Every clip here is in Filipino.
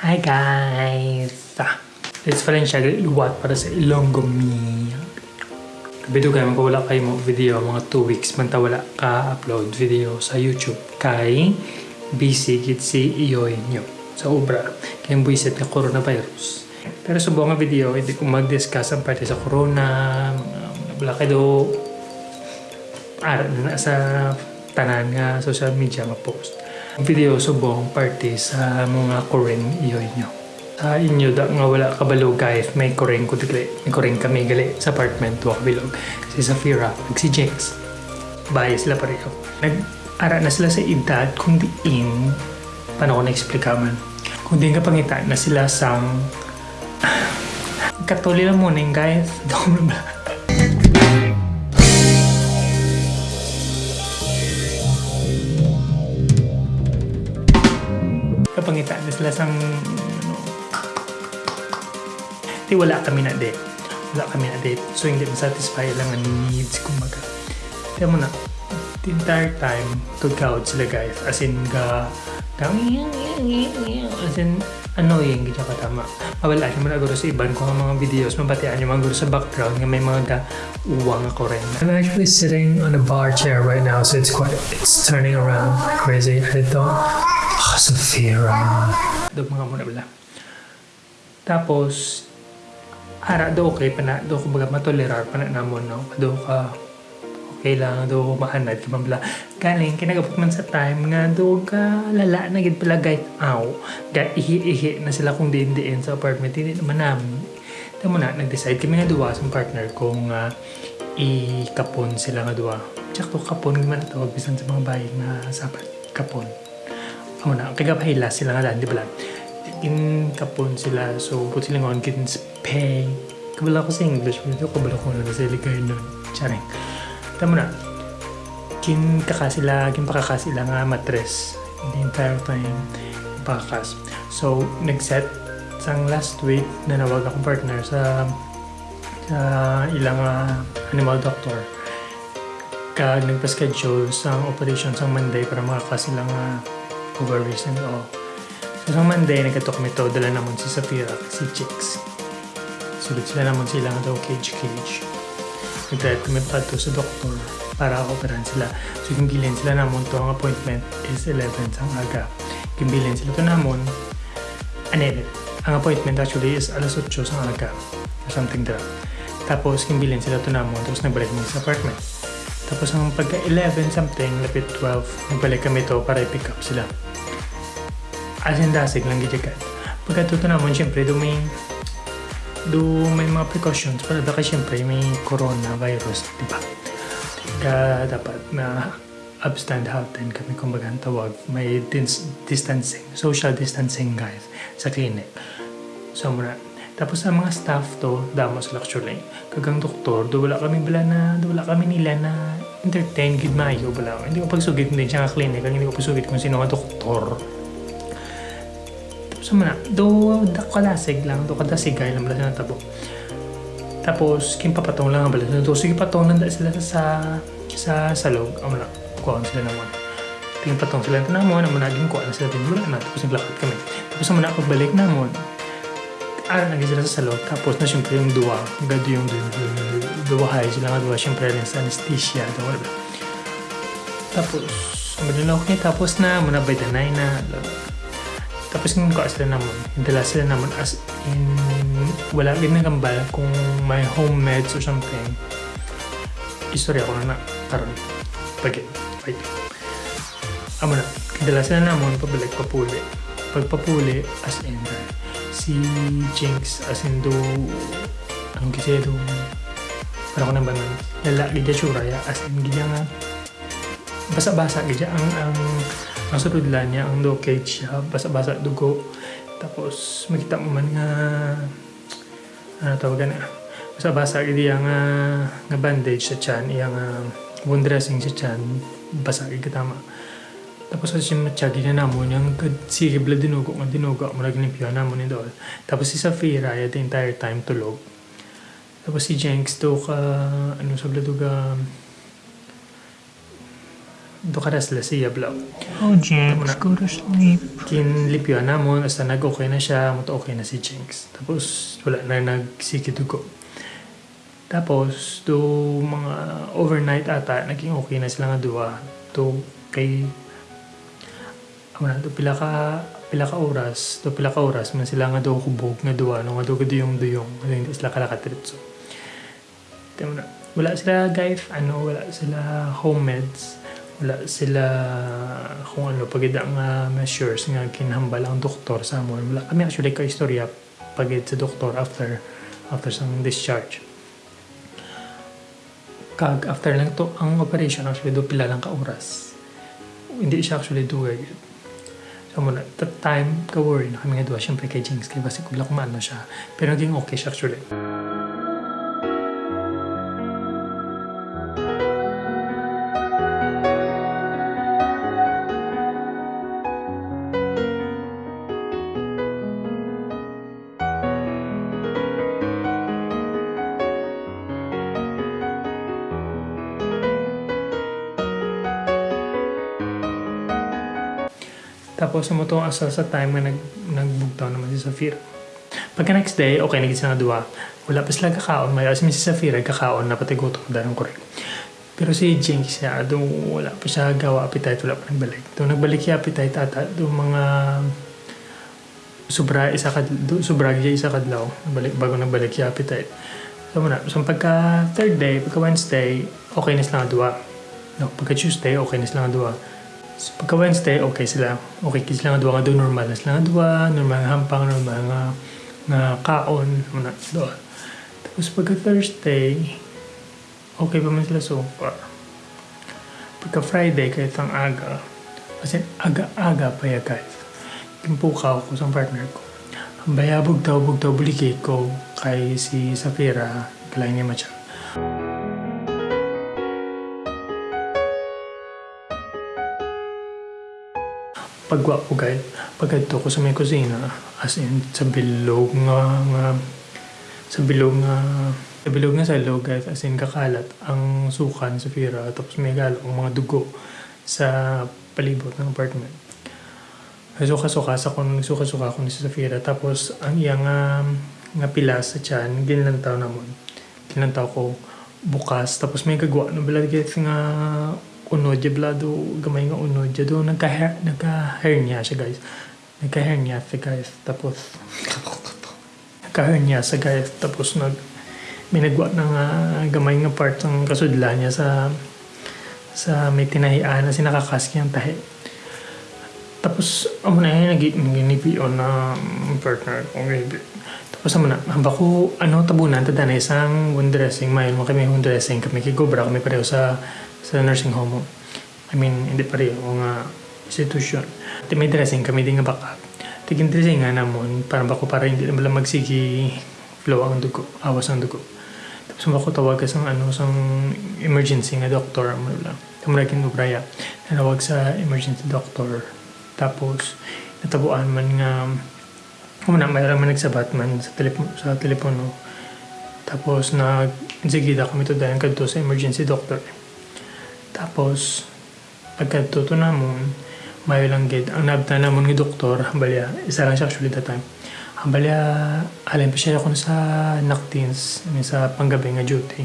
Hi guys! Ah, It's Valencia luwat para sa Ilonggo me. Kabito kayo magkawala kayo mo video mga 2 weeks man ta wala ka upload video sa YouTube kay busy git si iyoy nyo sa obra kay buisit ka coronavirus. Pero sa buong video hindi ko mag-discuss ang parte sa corona mga wala kayo ara na sa tanan nga social media ma-post. Video subong party sa mga Korean iyoy nyo. Sa inyo da nga wala kabalo guys, may Korean ko gali. May Korean kami gali sa apartment wa kabilog. Si Safira, si Jinx. Bahay sila pareho. Nag-ara na sila sa edad kung diin paano ko na-explica man. Kung di ka pangita na sila sang Katuli lang muna guys. Ba? Kapangitaan na sila sang ano, di wala kami na date wala kami na date so hindi na-satisfy lang ang needs kumbaga. Kaya mo na the entire time kagkawad sila guys as in ga ga as in annoying gito ka tama mawala siya mo na guro sa iban ko ang mga videos mabatian yung mga guro sa background nga may mga ga uwang ako rin I'm actually sitting on a bar chair right now so it's quite it's turning around crazy I don't Ah, Safira. Do mga muna bala. Tapos, ara do okay pa na, do kumbaga matolerar pa na namon, no? Do ka, okay lang, do mahanad ka man bala. Galing, kinagabot man sa time nga, do ka lala na gid pala guys, aw, ga ihi-ihi na sila kung diin-diin sa apartment, hindi naman namin. Tama na, nag-decide kami nga duwa sa partner kung uh, ikapon sila nga duwa. Tsaka kapon man tawag bisan sa mga bahay na sapat kapon ako na, kaya pahila sila nga di ba lang? In kapon sila, so put sila ngon kin pay. Kabala ko sa English, pero kabala ko na sa iligay nun. Charing. Tama na, kin kaka sila, kin pakaka sila nga matres. The entire time, pakakas. So, nag-set sang last week na nawag akong partner sa sa ilang uh, animal doctor kag nagpa-schedule sa operation sa Monday para makakas sila and all. So, sa Monday, nagkato kami to, dala naman si Safira, si Chicks. Sulod sila naman sila nga daw cage-cage. Nag-drive kami pa to sa doktor para operahan sila. So, kimbilin sila namon to, ang appointment is 11 sang aga. Kimbilin sila to namon, anedit. Ang appointment actually is alas 8 sang aga. Something like Tapos, kimbilin sila to namon, tapos nagbalik mo sa apartment. Tapos ang pagka 11 something, lapit 12, nagbalik kami to para i-pick up sila. Dasig lang gijagat. Pagka tuto naman, syempre, do may do may mga precautions para baka syempre may coronavirus, di ba? Kaya dapat na upstand halten kami kumbaga ang tawag. May dis- distancing, social distancing guys sa clinic. So muna, tapos ang mga staff to, damo sila actually. Kagang doktor, do wala kami bala na, do wala kami nila na entertain gid mayo bala. Hindi ko pagsugit din siya nga clinic, hindi ko pagsugit kung sino nga doktor. Man do da kalasig lang, do kadasig kay lang bala tabo. Tapos kim papatong lang ang bala. Do sige patong nanda sila sa sa salog. Amo na, kuha sila naman. Tingin patong sila na mo, naman naging kuha na sila din wala na. Tapos naglakad kami. Tapos naman ako balik namon ara na sila sa salon. Tapos na siyempre yung duwa. Gado yung duwahay sila nga duwa. Siyempre rin sa anesthesia. Duwa, wala. Tapos, madali na okay. Tapos na, muna by the na. Tapos yung sila naman. Dala sila naman as in, wala din nagambal kung may home meds or something. Istorya ko na na. Karon. Pagit. Wait. Amo na. Dala sila naman, pabalik, papuli. Pagpapuli, as in, si Jinx as in do anong kasi do para ko nang banan lala gidya churaya as in gidya nga basa-basa gidya ang ang ang sudlan niya ang do cage siya basa-basa dugo tapos makita mo man nga ano tawag na basa-basa gidya nga nga bandage sa chan iya nga wound dressing sa chan basa gidya tama tapos kasi matyagi na namon yung sige bla dinugo nga dinugo mo naglimpyo namon ni Dol. Tapos si Safira the entire time tulog. Tapos si Jenks do ka ano sa bla ka restless siya bla. Oh, James, go to sleep. Kinlipyo namon, hasta nag-okay na siya, muto okay na si Jinx. Tapos, wala na nagsikidugo. Tapos, do mga overnight ata, naging okay na sila nga duwa. Do kay, na, do pila ka, pila ka oras, do pila ka oras, man sila nga do kubog nga duwa, no, nga do duyong-duyong, ano, hindi sila kalakatritso. Tama na. Wala sila guys, ano, wala sila home meds wala sila kung ano pagid ang uh, measures nga kinahambal ang doktor sa amon wala kami actually ka istorya pagid sa doktor after after sang discharge. Kag after lang to ang operation actually do pila lang ka oras. Hindi siya actually do it so muna that time ka worry na kami nga duwa syempre kay Jinx kay basi kubla kumano siya. Pero naging okay siya actually Tapos sa mo to asa sa time nga nag nagbugtaw naman si Safira. Pagka next day, okay, naging sila duwa. Wala pa sila kakaon. May si Safira, kakaon na pati gutom dahil correct. Pero si Jinx siya, doon wala pa siya gawa appetite, wala pa nagbalik. Doon nagbalik siya appetite ata, doon mga sobra isa kad sobra siya isa kadlaw balik bago nagbalik siya appetite so muna so pagka third day pagka Wednesday okay na sila duwa no pagka Tuesday okay na sila duwa So, pagka Wednesday, okay sila. Okay sila nga duwa nga doon normal na sila nga duwa, normal nga hampang, normal nga, nga kaon, muna doon. Tapos pagka Thursday, okay pa man sila so far. Pagka Friday, kahit ang aga, kasi aga-aga pa ya guys. Pimpukaw ko sa partner ko. Ang bayabog daw, bug daw, bulikay ko kay si Safira, kalay ni Macha. Pagwa ko guys pagkadto ko sa may kusina as in sa bilog nga nga sa bilog nga sa bilog nga sa log guys as in kakalat ang sukan sa Fira tapos may galo ang mga dugo sa palibot ng apartment. Suka-suka sa kung suka-suka ko ni sa Fira tapos ang iyang nga nga pilas sa tiyan ginlantaw namon. Ginlantaw ko bukas tapos may gagwa no balad guys nga unod ya blado gamay nga unod ya do nagka nagka hernia siya guys. Nagka hernia siya guys. Tapos nagka hernia sa guys. Tapos nag may nagwa na nga gamay nga part ng kasudla niya sa sa may tinahian na sinakakaski ang tahi. Tapos amo na yun naginipion na partner ko maybe tapos amo na hamba ko ano tabunan tada na isang wound dressing. Mayon mo kami wound dressing kami kigobra kami pareho sa sa nursing home. I mean, hindi pareho nga institution. At may dressing kami din nga backup. Tiging dressing nga namon, para bako para hindi na lang magsigi flow ang dugo, awas ang dugo. Tapos bako tawag sa ano, sa emergency nga doctor, mo lang. Kamuragin mo braya, nanawag sa emergency doctor. Tapos, natabuan man nga, kung na, mayroon man nagsabat man sa, telep sa telepono. Tapos, nag, sigida kami to dahil kadto sa emergency doctor. Tapos, pagkatuto namon, mayo lang gid ang nabta namon nga doktor, hambalya, isa lang siya actually that time. Hambalya, alin pa siya ako sa naktins, sa panggabi nga duty.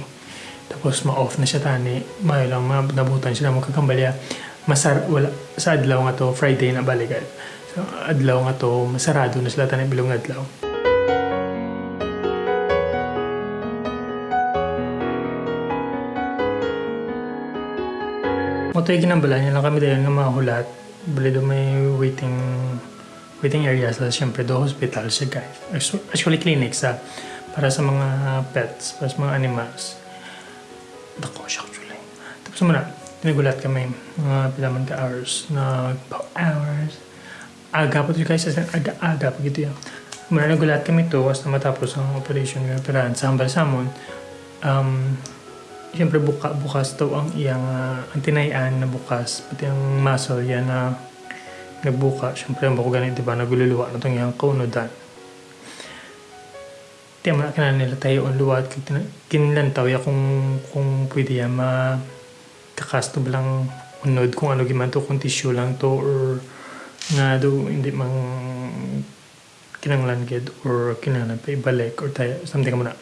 Tapos ma-off na siya tani, mayo lang nabutan siya na magkakambalya. Masar, wala, sa adlaw nga to, Friday na balikan. So, adlaw nga to, masarado na sila tani bilong adlaw. Moto yung ginambala niya lang kami dahil nga mahulat. Bali do may waiting waiting area sa siyempre do hospital siya guys. Actually clinic sa para sa mga pets, para sa mga animals. Dako siya actually. Tapos muna, tinagulat kami mga pilaman ka hours na hours. Aga po ito guys, aga-aga pag ito yan. Muna nagulat kami to, was na matapos ang operation ng operahan sa hambal samon. Um, Siyempre buka, bukas daw ang iyang uh, ang tinayan na bukas pati ang muscle yan na nagbuka. Siyempre ang bako ganit diba nagululuwa na itong iyang kaunodan di man ka na nila tayo ang luwad kinilantaw ya kung kung pwede yan ma kakastob lang unod kung ano giman to kung tissue lang to or nga do hindi mang kinanglan gid or kinahanglan pa ibalik or tayo something mo na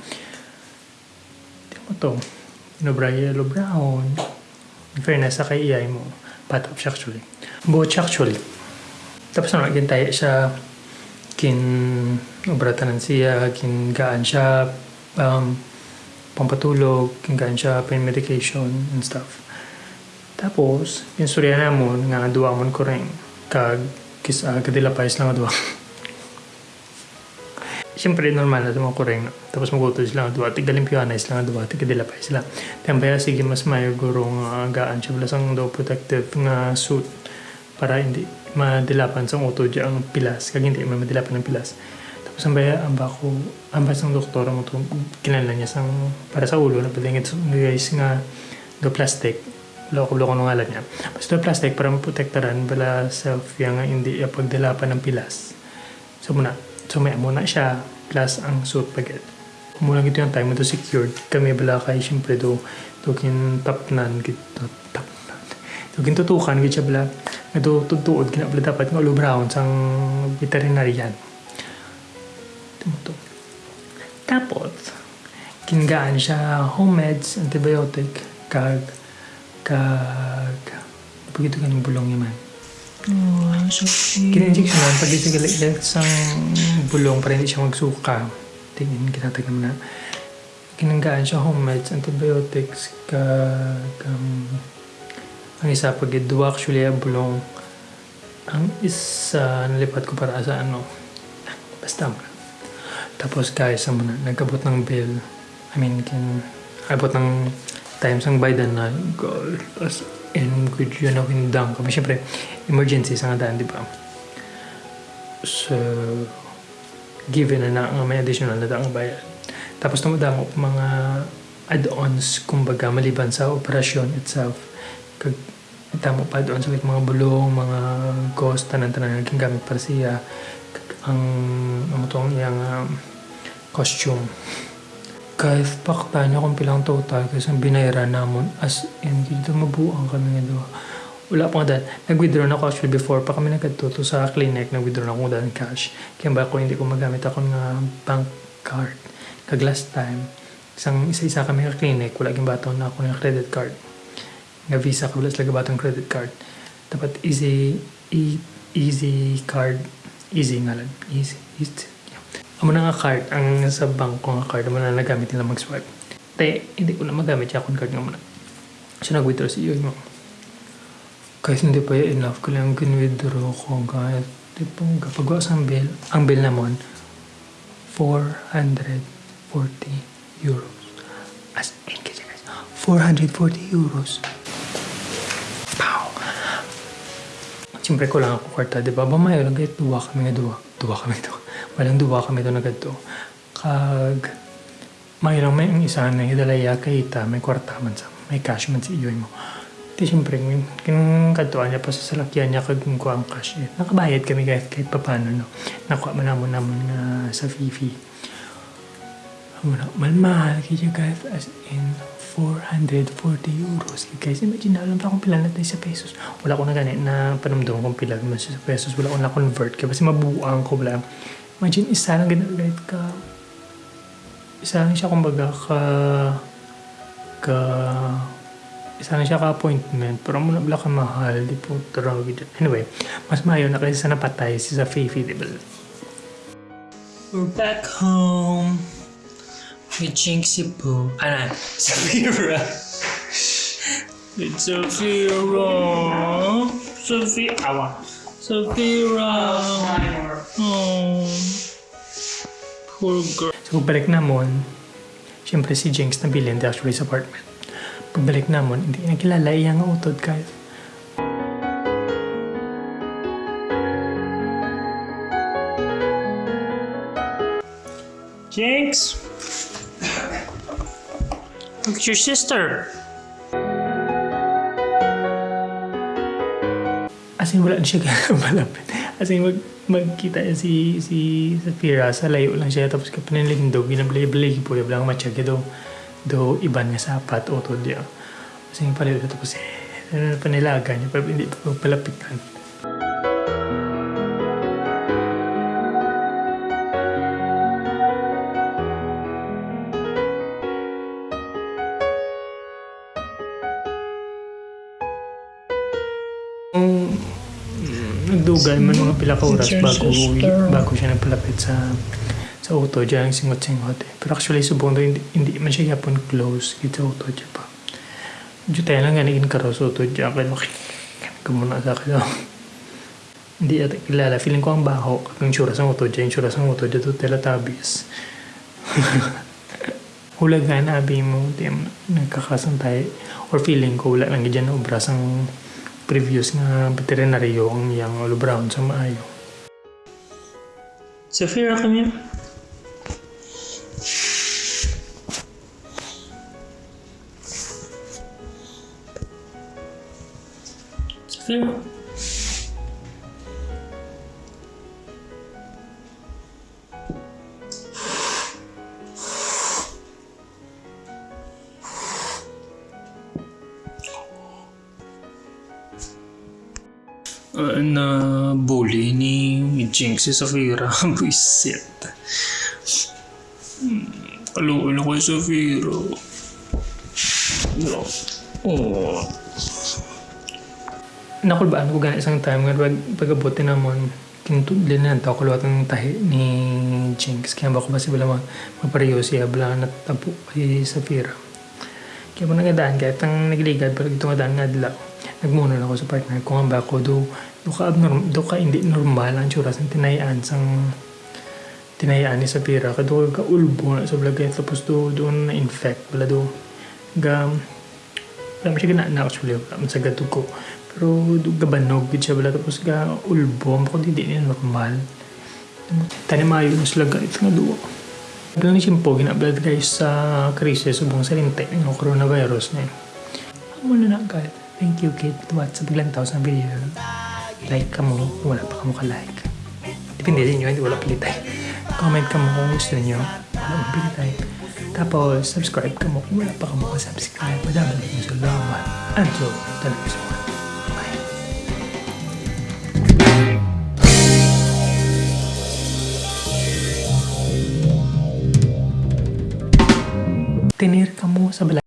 di mo to inobra yellow brown in fairness sa kay iyay mo. Patap siya actually. Buot siya actually. Tapos ano again siya kin obratanan siya kin gaan siya um, pampatulog kin gaan siya pain medication and stuff. Tapos pinsurya na mo nga duwa mo ko rin. Kag kis uh, kadila pais lang duwa Siyempre, normal na dumang kureng. Tapos magutod sila nga duwa. Tigdalimpiyana sila nga duwa. Tigdilapay sila. Tempaya, sige, mas mayo gurong uh, gaan siya. Balasang daw protective nga suit para hindi madilapan sa utod ang pilas. Kag hindi man madilapan ng pilas. Tapos ang baya, ang bako, ang basang doktor mo to, kinala niya sang, para sa ulo, napalingit guys nga do plastic. Loko-loko nung ngalan niya. Basta do plastic para maprotektaran bala self nga hindi pagdilapan ng pilas. So muna, so may muna siya plus ang suit paget. Muna gito yung time mo to secured. Kami bala kay siyempre do do kin tapnan gito tapnan. Do kin tutukan gito bala do tutuod kina bala dapat nga ulo brown sang veterinarian. Timo to. Tapos kingaan siya home meds, antibiotic, kag kag begitu kan bulong Oh, so cute. Kina-injection lang pag isigalit sang bulong para hindi siya magsuka. Tingin, kinatag naman na. Kinanggaan siya home meds, antibiotics, kag um, ang isa pag duwa actually ang bulong ang isa nalipat ko para sa ano basta mo tapos guys ang muna nagkabot ng bill I mean kin abot ng times ang baydan na god as in good yun ako hindang kami syempre emergency sa nga daan di ba? So given na na may additional na daang bayad. Tapos tumadamo pa mga add-ons kumbaga maliban sa operasyon itself. Kag tamo pa doon sa mga bulong mga cost tanan-tanan naging gamit para siya. Ang ang tong iyang um, costume. Kahit pakta niya kung pilang total kasi ang binayaran namon as in dito mabuang kami nga doon wala pa nga dahil. Nag-withdraw na ako actually before pa kami nagkatuto sa clinic. Nag-withdraw na ako dahil cash. Kaya ba ako hindi ko magamit ako nga bank card. Kag last time isang isa-isa kami ka clinic wala gyud baton na ako ng credit card. Nga visa ka wala sila batong credit card. Dapat easy e, easy card. Easy nga lang. Easy, easy. Yeah. amo na nga card ang sa bank ko nga card amo na nagamit nila mag-swipe. Te hindi ko na magamit yung card nga muna. So nag-withdraw si iyo mo kahit hindi pa yun enough ko lang kin-withdraw ko kahit di po kapag sa bill ang bill namon 440 euros as in kasi guys 440 euros Pow! Siyempre ko lang ako kwarta, di ba? Bamayo lang kahit duwa kami nga duwa. Duwa kami duwa. Walang duwa kami doon agad to. Kag, may lang may ang isa na hidalaya kay ita, may kwarta man sa, may cash man si iyoy mo. Di siyempre, kinang katuan niya pa sa salakyan niya kag kung ang cash niya. Nakabayad kami kahit, kahit papano, no? Nakuha man namon namon nga sa Fifi. Muna, malmahal kaya guys as in 440 euros. Guys, imagine na alam pa kung pila na sa pesos. Wala ko na ganit na panumdum kung pila naman sa pesos. Wala ko na convert kaya kasi mabuang ko wala. Imagine isa lang guys ka isa lang siya kumbaga ka ka lang siya ka appointment pero muna wala ka mahal di po tarang anyway mas mayo na kasi sa napatay si sa Fifi di ba We're back home. With Jinxie Boo. Ano? Safira. With Safira. Safira. Awa. Safira. Oh. Poor girl. So, pagbalik namon, syempre si Jinx nabilin di actually sa apartment. Pagbalik namon, hindi na kilala iya nga utod kahit. Jinx. Look at your sister. As in, wala siya malapit. As in, mag, magkita si, si Safira sa layo lang siya. Tapos kapinalindog, ginablay-blay po. Yung lang matsyag do, iban nga sapat, utod niya. As in, palayo siya. Tapos, eh, Ano na panilaga niya, pero hindi pa palapitan. Nagdugay man mga pila ka oras bago bago siya nagpalapit sa sa auto diyan singot-singot eh. Pero actually subong hindi, hindi man siya yapon close gid sa auto diyan pa. Diyo tayo lang ganigin karo sa auto diyan kaya kumuna sa akin. oh. Hindi ata kilala. Feeling ko ang baho. Ang tsura sa auto diyan. Yung tsura sa auto. Ito tabis. Hulag nga na abi mo. Di nagkakasantay. Or feeling ko wala lang dyan na obras ang previous nga veterinaryo ang yang all brown sa maayo. Safira, come here. Uh, na bully ni Jinx si Safira. Buisit. Hmm, Alo-alo kay Safira. No. Oh. Nakulbaan ko gani isang time nga pag pagabuti namon kinutudlin na taw kulwat ang tahi ni Jinx. Kaya ba si bala ma- mapareho siya bala na tapo kay Safira. Kaya mo nagadaan kahit ang nagligad pero ito nga daan nga adlaw nagmuna na ako sa partner ko. Nga ba ako do do ka abnormal do ka hindi normal ang tsura sa tinayaan sang tinayaan ni Safira. Kado ka ulbo na sa blagay tapos do doon na infect bala do. Ga wala mo siya ganaan actually wala mo sa gatog ko pero gabanog gid siya bala tapos ga ulbo mo kundi hindi niya normal tani maayo na sila guys nga duwa Bilang ni Simpo, ginablad guys sa krisis subong sa linte ng coronavirus na yun. Muna na agad. Thank you kid. Tuwat sa biglang tao sa video. Like ka mo, wala pa ka mo ka-like. Depende din nyo, hindi wala pilitay. Comment ka mo kung gusto nyo. Wala mo pilitay. Tapos, subscribe ka mo kung wala pa ka mo ka-subscribe. Madami na salamat. Until the next one. Tinir ka mo sa bala